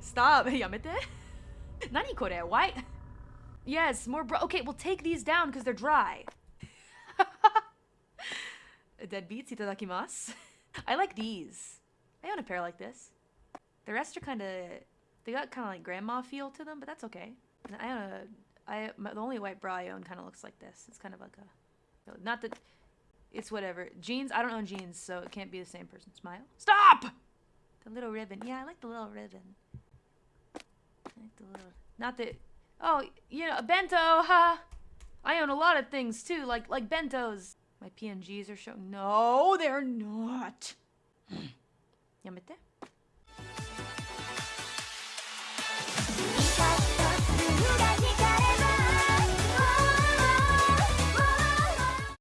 Stop. Yamete? Nani kore? Why? Yes, more bro- Okay, we'll take these down because they're dry. Dead beats, itadakimasu. I like these. I own a pair like this. The rest are kind of... They got kind of like grandma feel to them, but that's okay. I own a... I, my, the only white bra I own kind of looks like this. It's kind of like a... Not that it's whatever. Jeans, I don't own jeans, so it can't be the same person. Smile. Stop! The little ribbon. Yeah, I like the little ribbon. I like the little, not that, oh, you know, a bento, huh? I own a lot of things too, like like bentos. My PNGs are showing. No, they're not. Yamete.